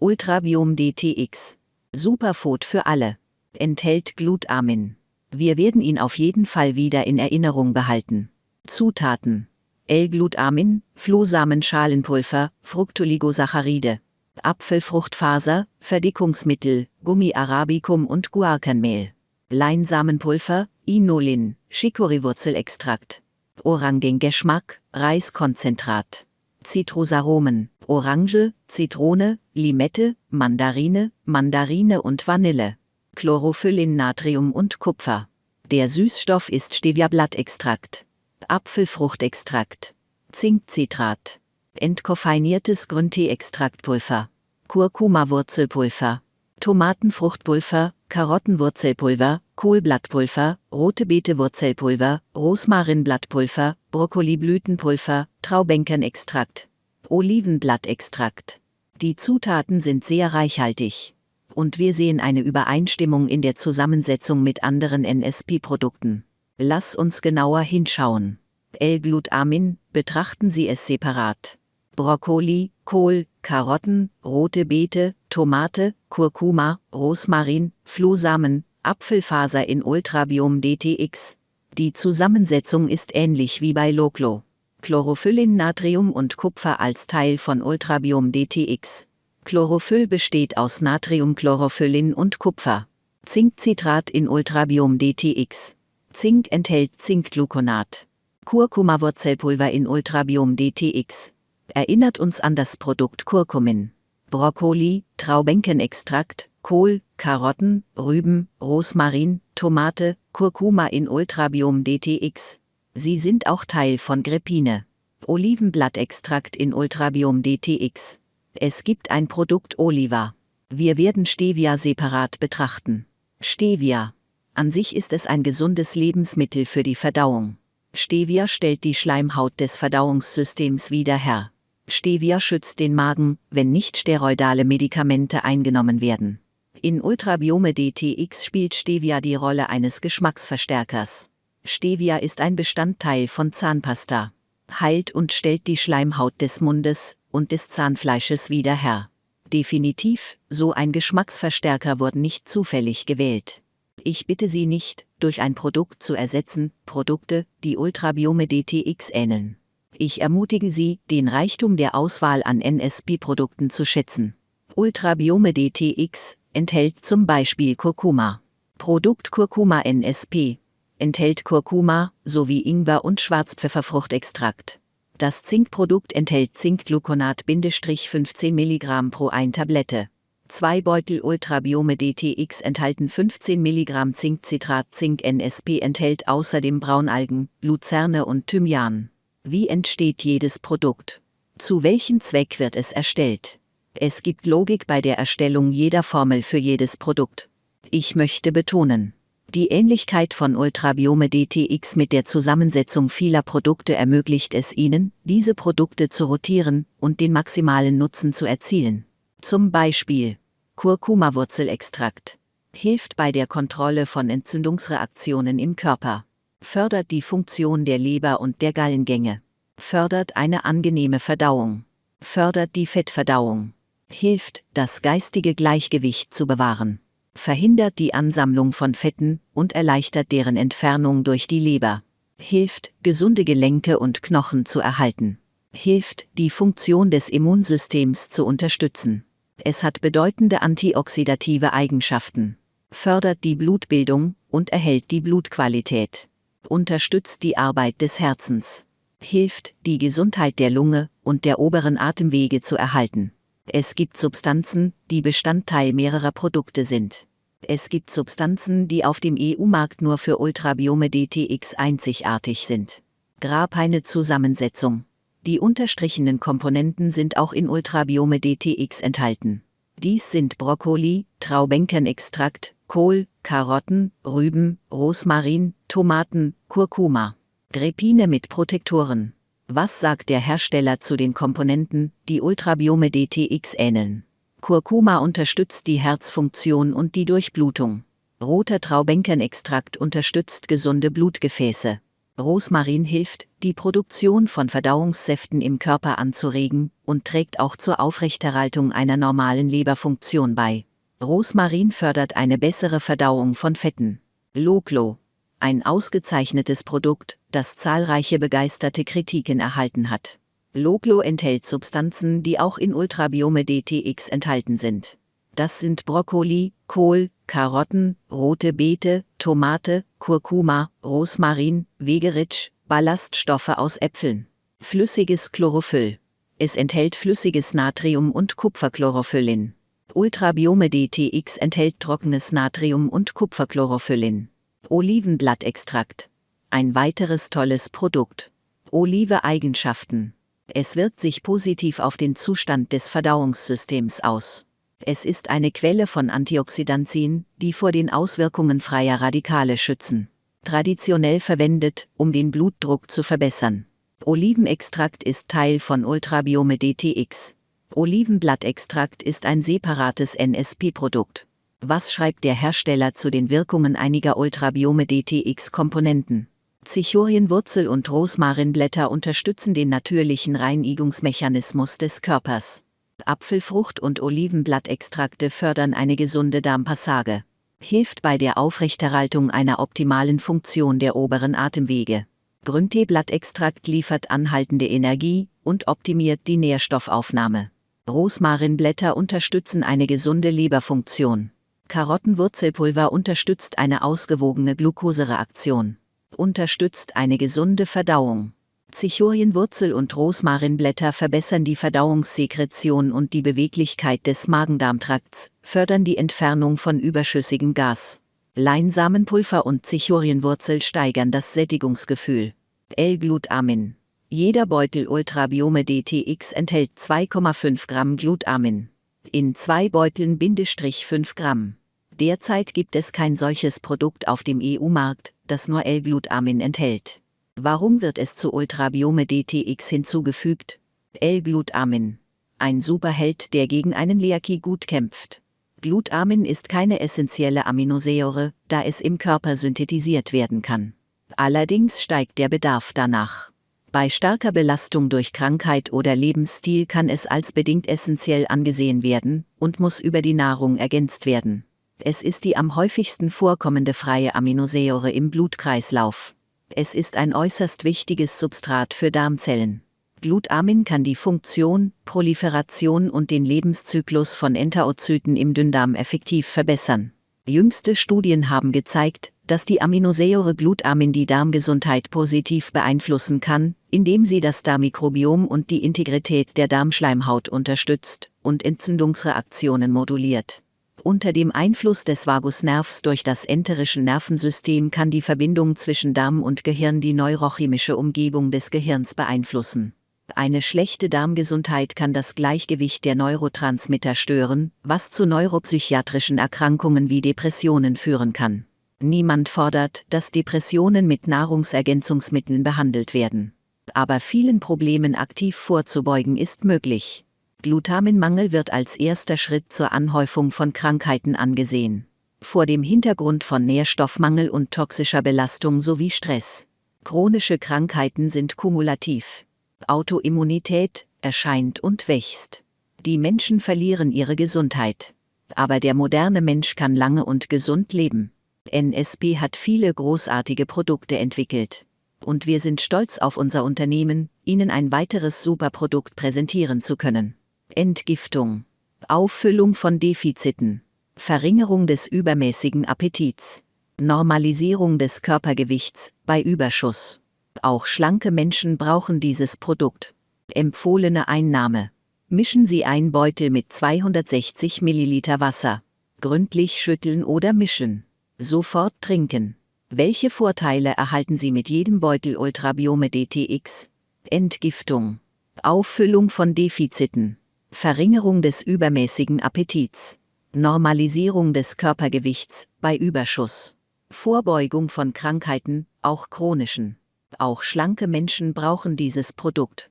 Ultrabiom DTX. Superfood für alle. Enthält Glutamin. Wir werden ihn auf jeden Fall wieder in Erinnerung behalten. Zutaten. L-Glutamin, Flohsamenschalenpulver, Fructoligosaccharide, Apfelfruchtfaser, Verdickungsmittel, Gummi arabicum und Guarkenmehl. Leinsamenpulver, Inulin, Chicorywurzelextrakt. Orangengeschmack, Reiskonzentrat. Zitrusaromen, Orange, Zitrone, Limette, Mandarine, Mandarine und Vanille. Chlorophyllin, Natrium und Kupfer. Der Süßstoff ist Stevia-Blattextrakt. Apfelfruchtextrakt. Zinkcitrat. Entkoffeiniertes Grüntee-Extraktpulver. Kurkuma-Wurzelpulver. Tomatenfruchtpulver, Karottenwurzelpulver, Kohlblattpulver, rote Beete-Wurzelpulver, Rosmarinblattpulver, Brokkoliblütenpulver, Traubenkernextrakt. Olivenblattextrakt. Die Zutaten sind sehr reichhaltig. Und wir sehen eine Übereinstimmung in der Zusammensetzung mit anderen NSP-Produkten. Lass uns genauer hinschauen. L-Glutamin, betrachten Sie es separat. Brokkoli, Kohl, Karotten, rote Beete, Tomate, Kurkuma, Rosmarin, Flohsamen, Apfelfaser in Ultrabiom DTX. Die Zusammensetzung ist ähnlich wie bei Loclo. Chlorophyllin, Natrium und Kupfer als Teil von Ultrabiom DTX. Chlorophyll besteht aus Natriumchlorophyllin und Kupfer. Zinkcitrat in Ultrabiom DTX. Zink enthält Zinkgluconat. Kurkuma-Wurzelpulver in Ultrabiom DTX. Erinnert uns an das Produkt Kurkumin. Brokkoli, Traubenkenextrakt, Kohl, Karotten, Rüben, Rosmarin, Tomate, Kurkuma in Ultrabiom DTX. Sie sind auch Teil von Grepine. Olivenblattextrakt in Ultrabiom DTX. Es gibt ein Produkt Oliva. Wir werden Stevia separat betrachten. Stevia an sich ist es ein gesundes Lebensmittel für die Verdauung. Stevia stellt die Schleimhaut des Verdauungssystems wieder her. Stevia schützt den Magen, wenn nicht steroidale Medikamente eingenommen werden. In Ultrabiome DTX spielt Stevia die Rolle eines Geschmacksverstärkers. Stevia ist ein Bestandteil von Zahnpasta. Heilt und stellt die Schleimhaut des Mundes und des Zahnfleisches wieder her. Definitiv, so ein Geschmacksverstärker wurde nicht zufällig gewählt. Ich bitte Sie nicht, durch ein Produkt zu ersetzen, Produkte, die Ultrabiome DTX ähneln. Ich ermutige Sie, den Reichtum der Auswahl an NSP-Produkten zu schätzen. Ultrabiome DTX enthält zum Beispiel Kurkuma. Produkt Kurkuma NSP enthält Kurkuma sowie Ingwer und Schwarzpfefferfruchtextrakt. Das Zinkprodukt enthält Zinkgluconat-15 mg pro 1 Tablette. Zwei Beutel Ultrabiome DTX enthalten 15 mg Zinkcitrat. Zink NSP enthält außerdem Braunalgen, Luzerne und Thymian. Wie entsteht jedes Produkt? Zu welchem Zweck wird es erstellt? Es gibt Logik bei der Erstellung jeder Formel für jedes Produkt. Ich möchte betonen, die Ähnlichkeit von Ultrabiome DTX mit der Zusammensetzung vieler Produkte ermöglicht es Ihnen, diese Produkte zu rotieren und den maximalen Nutzen zu erzielen. Zum Beispiel Kurkuma-Wurzelextrakt. Hilft bei der Kontrolle von Entzündungsreaktionen im Körper. Fördert die Funktion der Leber und der Gallengänge. Fördert eine angenehme Verdauung. Fördert die Fettverdauung. Hilft, das geistige Gleichgewicht zu bewahren. Verhindert die Ansammlung von Fetten und erleichtert deren Entfernung durch die Leber. Hilft, gesunde Gelenke und Knochen zu erhalten. Hilft, die Funktion des Immunsystems zu unterstützen. Es hat bedeutende antioxidative Eigenschaften, fördert die Blutbildung und erhält die Blutqualität, unterstützt die Arbeit des Herzens, hilft, die Gesundheit der Lunge und der oberen Atemwege zu erhalten. Es gibt Substanzen, die Bestandteil mehrerer Produkte sind. Es gibt Substanzen, die auf dem EU-Markt nur für Ultrabiome DTX einzigartig sind. Grab eine Zusammensetzung. Die unterstrichenen Komponenten sind auch in Ultrabiome DTX enthalten. Dies sind Brokkoli, Traubenkernextrakt, Kohl, Karotten, Rüben, Rosmarin, Tomaten, Kurkuma. Grepine mit Protektoren. Was sagt der Hersteller zu den Komponenten, die Ultrabiome DTX ähneln? Kurkuma unterstützt die Herzfunktion und die Durchblutung. Roter Traubenkernextrakt unterstützt gesunde Blutgefäße. Rosmarin hilft, die Produktion von Verdauungssäften im Körper anzuregen und trägt auch zur Aufrechterhaltung einer normalen Leberfunktion bei. Rosmarin fördert eine bessere Verdauung von Fetten. Loglo. Ein ausgezeichnetes Produkt, das zahlreiche begeisterte Kritiken erhalten hat. Loglo enthält Substanzen, die auch in Ultrabiome DTX enthalten sind. Das sind Brokkoli, Kohl, Karotten, rote Beete, Tomate, Kurkuma, Rosmarin, Wegeritsch, Ballaststoffe aus Äpfeln. Flüssiges Chlorophyll. Es enthält flüssiges Natrium und Kupferchlorophyllin. Ultrabiome DTX enthält trockenes Natrium und Kupferchlorophyllin. Olivenblattextrakt. Ein weiteres tolles Produkt. Olive Eigenschaften. Es wirkt sich positiv auf den Zustand des Verdauungssystems aus. Es ist eine Quelle von Antioxidantien, die vor den Auswirkungen freier Radikale schützen. Traditionell verwendet, um den Blutdruck zu verbessern. Olivenextrakt ist Teil von Ultrabiome DTX. Olivenblattextrakt ist ein separates NSP-Produkt. Was schreibt der Hersteller zu den Wirkungen einiger Ultrabiome DTX-Komponenten? Zichorienwurzel und Rosmarinblätter unterstützen den natürlichen Reinigungsmechanismus des Körpers. Apfelfrucht und Olivenblattextrakte fördern eine gesunde Darmpassage. Hilft bei der Aufrechterhaltung einer optimalen Funktion der oberen Atemwege. Grünteeblattextrakt liefert anhaltende Energie und optimiert die Nährstoffaufnahme. Rosmarinblätter unterstützen eine gesunde Leberfunktion. Karottenwurzelpulver unterstützt eine ausgewogene Glukosereaktion. Unterstützt eine gesunde Verdauung. Zichorienwurzel und Rosmarinblätter verbessern die Verdauungssekretion und die Beweglichkeit des Magendarmtrakts, fördern die Entfernung von überschüssigem Gas. Leinsamenpulver und Zichorienwurzel steigern das Sättigungsgefühl. L-Glutamin. Jeder Beutel Ultrabiome DTX enthält 2,5 Gramm Glutamin. In zwei Beuteln Bindestrich 5 Gramm. Derzeit gibt es kein solches Produkt auf dem EU-Markt, das nur L-Glutamin enthält. Warum wird es zu Ultrabiome DTX hinzugefügt? L-Glutamin. Ein Superheld, der gegen einen Leaky gut kämpft. Glutamin ist keine essentielle Aminosäure, da es im Körper synthetisiert werden kann. Allerdings steigt der Bedarf danach. Bei starker Belastung durch Krankheit oder Lebensstil kann es als bedingt essentiell angesehen werden und muss über die Nahrung ergänzt werden. Es ist die am häufigsten vorkommende freie Aminosäure im Blutkreislauf. Es ist ein äußerst wichtiges Substrat für Darmzellen. Glutamin kann die Funktion, Proliferation und den Lebenszyklus von Enterozyten im Dünndarm effektiv verbessern. Jüngste Studien haben gezeigt, dass die Aminosäure Glutamin die Darmgesundheit positiv beeinflussen kann, indem sie das Darmmikrobiom und die Integrität der Darmschleimhaut unterstützt und Entzündungsreaktionen moduliert. Unter dem Einfluss des Vagusnervs durch das enterische Nervensystem kann die Verbindung zwischen Darm und Gehirn die neurochemische Umgebung des Gehirns beeinflussen. Eine schlechte Darmgesundheit kann das Gleichgewicht der Neurotransmitter stören, was zu neuropsychiatrischen Erkrankungen wie Depressionen führen kann. Niemand fordert, dass Depressionen mit Nahrungsergänzungsmitteln behandelt werden. Aber vielen Problemen aktiv vorzubeugen ist möglich. Glutaminmangel wird als erster Schritt zur Anhäufung von Krankheiten angesehen. Vor dem Hintergrund von Nährstoffmangel und toxischer Belastung sowie Stress. Chronische Krankheiten sind kumulativ. Autoimmunität erscheint und wächst. Die Menschen verlieren ihre Gesundheit. Aber der moderne Mensch kann lange und gesund leben. NSP hat viele großartige Produkte entwickelt. Und wir sind stolz auf unser Unternehmen, Ihnen ein weiteres Superprodukt präsentieren zu können. Entgiftung. Auffüllung von Defiziten. Verringerung des übermäßigen Appetits. Normalisierung des Körpergewichts bei Überschuss. Auch schlanke Menschen brauchen dieses Produkt. Empfohlene Einnahme. Mischen Sie ein Beutel mit 260 ml Wasser. Gründlich schütteln oder mischen. Sofort trinken. Welche Vorteile erhalten Sie mit jedem Beutel Ultrabiome DTX? Entgiftung. Auffüllung von Defiziten. Verringerung des übermäßigen Appetits. Normalisierung des Körpergewichts bei Überschuss. Vorbeugung von Krankheiten, auch chronischen. Auch schlanke Menschen brauchen dieses Produkt.